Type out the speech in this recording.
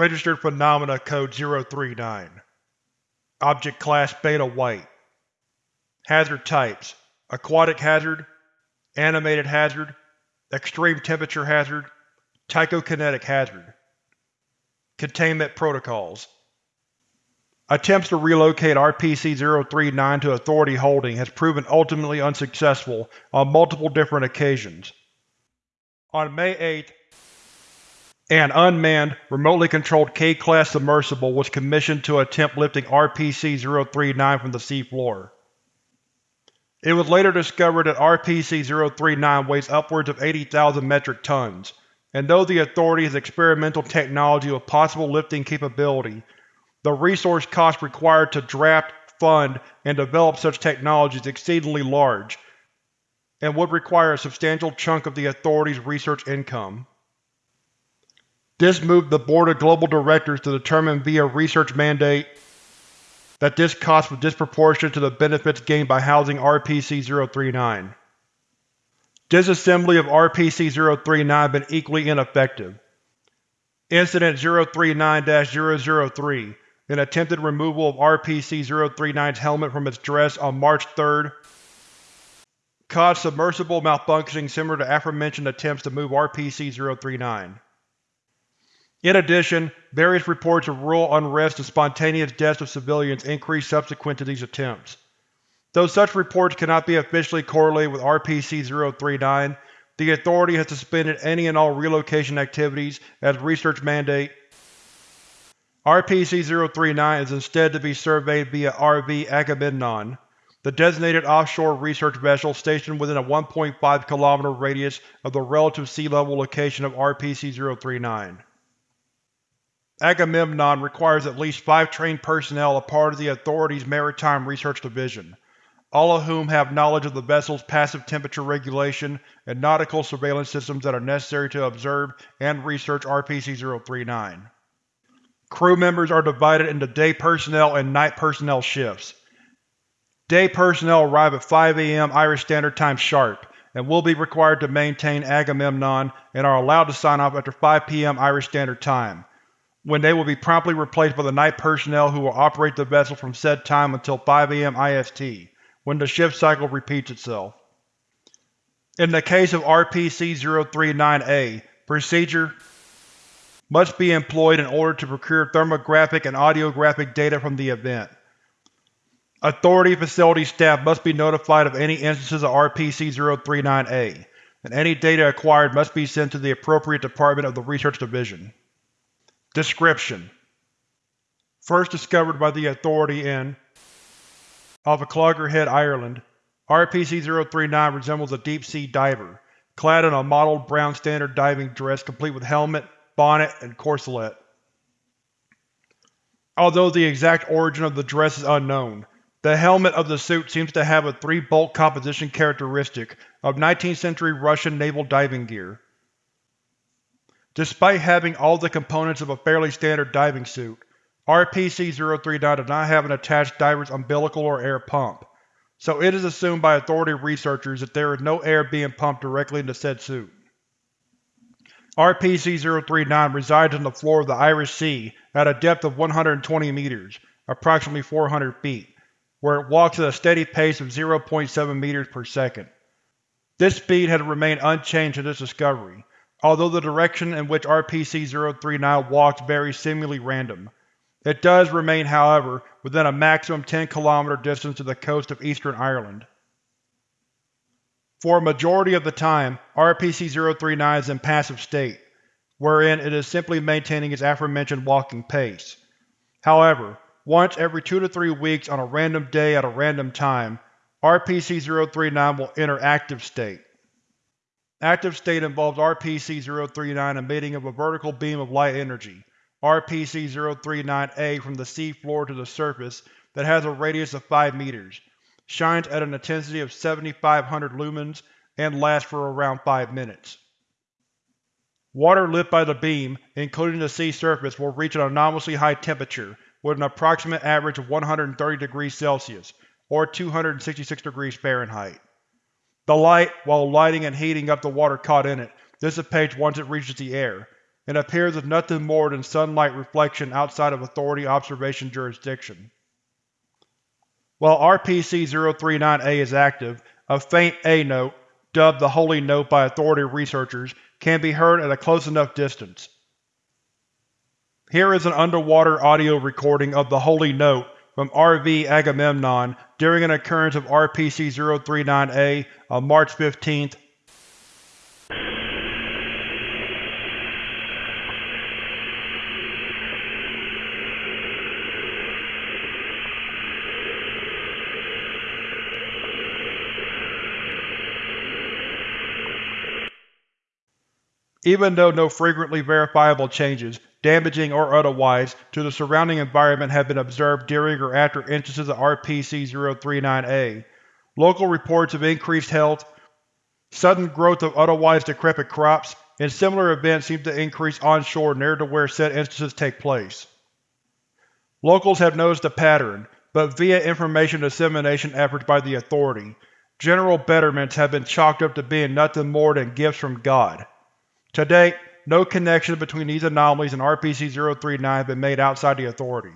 Registered Phenomena Code 039 Object Class Beta White. Hazard Types. Aquatic Hazard. Animated Hazard. Extreme Temperature Hazard. Tychokinetic Hazard. Containment Protocols. Attempts to relocate RPC-039 to Authority holding has proven ultimately unsuccessful on multiple different occasions. On May 8, an unmanned, remotely controlled K-class submersible was commissioned to attempt lifting RPC-039 from the seafloor. It was later discovered that RPC-039 weighs upwards of 80,000 metric tons, and though the Authority has experimental technology with possible lifting capability, the resource cost required to draft, fund, and develop such technology is exceedingly large, and would require a substantial chunk of the Authority's research income. This moved the Board of Global Directors to determine via research mandate that this cost was disproportionate to the benefits gained by housing RPC-039. Disassembly of RPC-039 has been equally ineffective. Incident 039-003 An attempted removal of RPC-039's helmet from its dress on March 3 caused submersible malfunctioning similar to aforementioned attempts to move RPC-039. In addition, various reports of rural unrest and spontaneous deaths of civilians increased subsequent to these attempts. Though such reports cannot be officially correlated with RPC-039, the Authority has suspended any and all relocation activities as research mandate. RPC-039 is instead to be surveyed via RV Agamemnon, the designated offshore research vessel stationed within a 1.5 km radius of the relative sea level location of RPC-039. Agamemnon requires at least five trained personnel a part of the Authority's Maritime Research Division, all of whom have knowledge of the vessel's passive temperature regulation and nautical surveillance systems that are necessary to observe and research RPC-039. Crew members are divided into day personnel and night personnel shifts. Day personnel arrive at 5 am Irish Standard Time sharp, and will be required to maintain Agamemnon and are allowed to sign off after 5 pm Irish Standard Time, when they will be promptly replaced by the night personnel who will operate the vessel from said time until 5 am IST, when the shift cycle repeats itself. In the case of RPC-039-A, procedure must be employed in order to procure thermographic and audiographic data from the event. Authority facility staff must be notified of any instances of RPC-039-A, and any data acquired must be sent to the appropriate department of the Research Division. Description: First discovered by the Authority in off of Clogherhead, Ireland, RPC-039 resembles a deep-sea diver, clad in a mottled brown standard diving dress complete with helmet, bonnet, and corselet. Although the exact origin of the dress is unknown, the helmet of the suit seems to have a three-bolt composition characteristic of 19th century Russian naval diving gear. Despite having all the components of a fairly standard diving suit, RPC-039 does not have an attached diver's umbilical or air pump, so it is assumed by Authority researchers that there is no air being pumped directly into said suit. RPC-039 resides on the floor of the Irish Sea at a depth of 120 meters, approximately 400 feet, where it walks at a steady pace of 0.7 meters per second. This speed has remained unchanged since its discovery, Although the direction in which RPC-039 walks varies seemingly random, it does remain, however, within a maximum 10 km distance to the coast of eastern Ireland. For a majority of the time, RPC-039 is in passive state, wherein it is simply maintaining its aforementioned walking pace. However, once every two to three weeks on a random day at a random time, RPC-039 will enter active state. Active state involves RPC-039 emitting of a vertical beam of light energy, RPC-039-A from the sea floor to the surface that has a radius of 5 meters, shines at an intensity of 7500 lumens, and lasts for around 5 minutes. Water lit by the beam, including the sea surface, will reach an anomalously high temperature with an approximate average of 130 degrees Celsius, or 266 degrees Fahrenheit. The light, while lighting and heating up the water caught in it, dissipates once it reaches the air, and appears as nothing more than sunlight reflection outside of Authority observation jurisdiction. While RPC-039-A is active, a faint A note, dubbed the Holy Note by Authority researchers, can be heard at a close enough distance. Here is an underwater audio recording of the Holy Note from RV Agamemnon during an occurrence of RPC-039-A on March 15, Even though no frequently verifiable changes, damaging or otherwise, to the surrounding environment have been observed during or after instances of RPC-039-A, local reports of increased health, sudden growth of otherwise decrepit crops, and similar events seem to increase onshore near to where said instances take place. Locals have noticed a pattern, but via information dissemination efforts by the Authority, general betterments have been chalked up to being nothing more than gifts from God. To date, no connection between these anomalies and RPC-039 have been made outside the Authority.